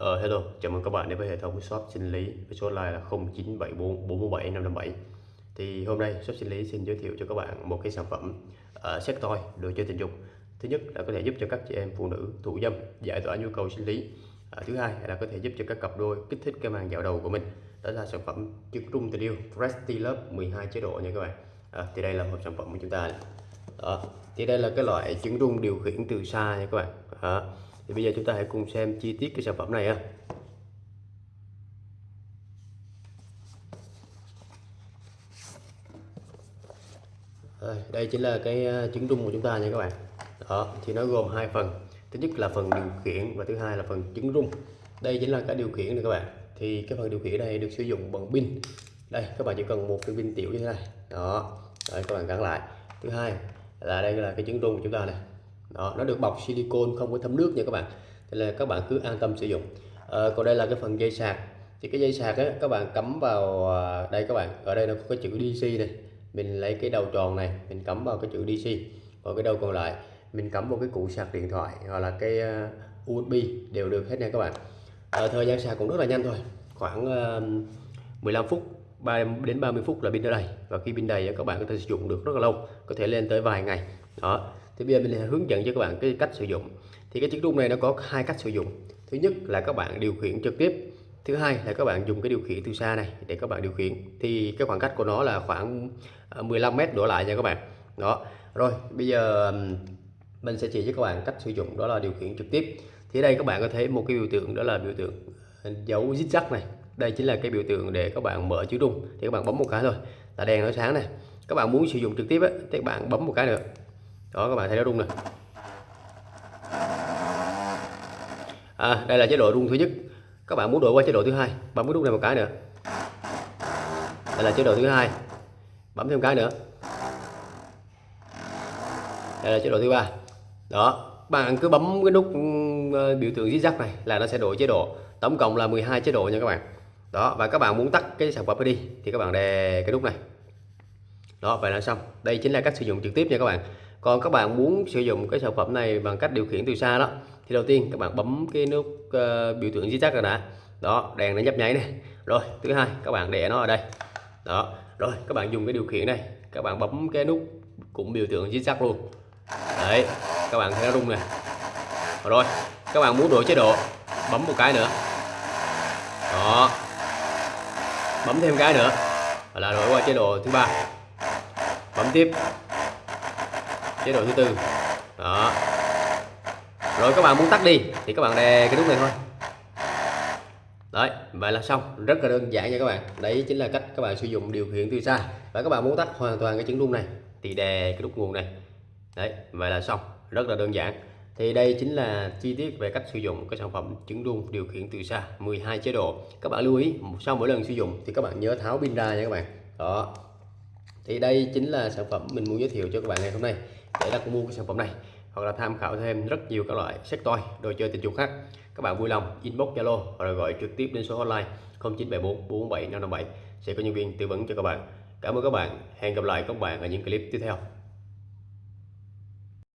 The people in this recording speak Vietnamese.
Uh, hello, chào mừng các bạn đến với hệ thống shop sinh lý với số hotline là 0974 417 557 thì hôm nay shop sinh lý xin giới thiệu cho các bạn một cái sản phẩm ờ, uh, sex toy đồ chơi tình dục. Thứ nhất là có thể giúp cho các chị em phụ nữ thụ dâm giải tỏa nhu cầu sinh lý. Uh, thứ hai là có thể giúp cho các cặp đôi kích thích cái màng dạo đầu của mình. Đó là sản phẩm trứng rung tình yêu Presti Love 12 chế độ nha các bạn. Uh, thì đây là một sản phẩm của chúng ta. Đó. thì đây là cái loại trứng rung điều khiển từ xa nha các bạn. Uh, thì bây giờ chúng ta hãy cùng xem chi tiết cái sản phẩm này ha. Đây chính là cái ờ, trứng rung của chúng ta nha các bạn. Đó thì nó gồm hai phần. Thứ nhất là phần điều khiển và thứ hai là phần trứng rung. Đây chính là cái điều khiển này các bạn. Thì cái phần điều khiển này được sử dụng bằng pin. Đây các bạn chỉ cần một cái pin tiểu như thế này. Đó Đấy, các bạn gắn lại. Thứ hai là đây là cái trứng rung của chúng ta này đó nó được bọc silicon không có thấm nước nha các bạn. Thế là các bạn cứ an tâm sử dụng. À, còn đây là cái phần dây sạc. Thì cái dây sạc á các bạn cắm vào à, đây các bạn ở đây nó có cái chữ DC này. Mình lấy cái đầu tròn này mình cắm vào cái chữ DC còn cái đầu còn lại mình cắm vào cái củ sạc điện thoại hoặc là cái à, USB đều được hết nha các bạn. À, thời gian sạc cũng rất là nhanh thôi. Khoảng à, uh, 15 phút 3 đến 30 phút là pin đã đầy. Và khi pin đầy các bạn có thể sử dụng được rất là lâu có thể lên tới vài ngày. Đó thì bây giờ mình hướng dẫn cho các bạn cái cách sử dụng. Thì cái chiếc rung này nó có hai cách sử dụng. Thứ nhất là các bạn điều khiển trực tiếp. Thứ hai là các bạn dùng cái điều khiển từ xa này để các bạn điều khiển. Thì cái khoảng cách của nó là khoảng à, 15 mét đổ lại nha các bạn. Đó. Rồi bây giờ mình sẽ chỉ cho các bạn cách sử dụng đó là điều khiển trực tiếp. Thì đây các bạn có thấy một cái biểu tượng đó là biểu tượng à, dấu zigzag này. Đây chính là cái biểu tượng để các bạn mở chữ rung. Thì các bạn bấm một cái thôi là đèn nó sáng này. Các bạn muốn sử dụng trực tiếp ấy, thì các bạn bấm một cái nữa đó các bạn thấy nó rung này à, đây là chế độ rung thứ nhất. Các bạn muốn đổi qua chế độ thứ hai bấm cái nút này một cái nữa. Đây là chế độ thứ hai bấm thêm cái nữa. Đây là chế độ thứ ba. Đó bạn cứ bấm cái nút ừ, biểu tượng zigzag này là nó sẽ đổi chế độ. Tổng cộng là 12 chế độ nha các bạn. Đó và các bạn muốn tắt cái sản phẩm đi thì các bạn đè cái nút này. Đó vậy là xong. Đây chính là cách sử dụng trực tiếp nha các bạn còn các bạn muốn sử dụng cái sản phẩm này bằng cách điều khiển từ xa đó thì đầu tiên các bạn bấm cái nút uh, biểu tượng zigzag rồi đã. Đó đèn nó nhấp nháy này rồi thứ hai các bạn để nó ở đây. Đó rồi các bạn dùng cái điều khiển này các bạn bấm cái nút cũng biểu tượng zigzag luôn. Đấy các bạn thấy nó rung này rồi các bạn muốn đổi chế độ bấm một cái nữa. Đó. Bấm thêm cái nữa. Là đổi qua chế độ thứ ba. Bấm tiếp chế độ thứ tư. Đó. Rồi các bạn muốn tắt đi, thì các bạn đè cái nút này thôi. Đấy, vậy là xong. Rất là đơn giản nha các bạn. Đấy chính là cách các bạn sử dụng điều khiển từ xa. Và các bạn muốn tắt hoàn toàn cái trứng rung này, thì đè cái nút nguồn này. Đấy, vậy là xong. Rất là đơn giản. Thì đây chính là chi tiết về cách sử dụng cái sản phẩm trứng rung điều khiển từ xa. 12 chế độ. Các bạn lưu ý, sau mỗi lần sử dụng thì các bạn nhớ tháo pin ra nha các bạn. Đó. Thì đây chính là sản phẩm mình muốn giới thiệu cho các bạn ngày hôm nay để đặt mua cái sản phẩm này. Hoặc là tham khảo thêm rất nhiều các loại sách toy, đồ chơi tình dục khác. Các bạn vui lòng inbox zalo rồi gọi trực tiếp đến số hotline 0974 447 557 sẽ có nhân viên tư vấn cho các bạn. Cảm ơn các bạn. Hẹn gặp lại các bạn ở những clip tiếp theo.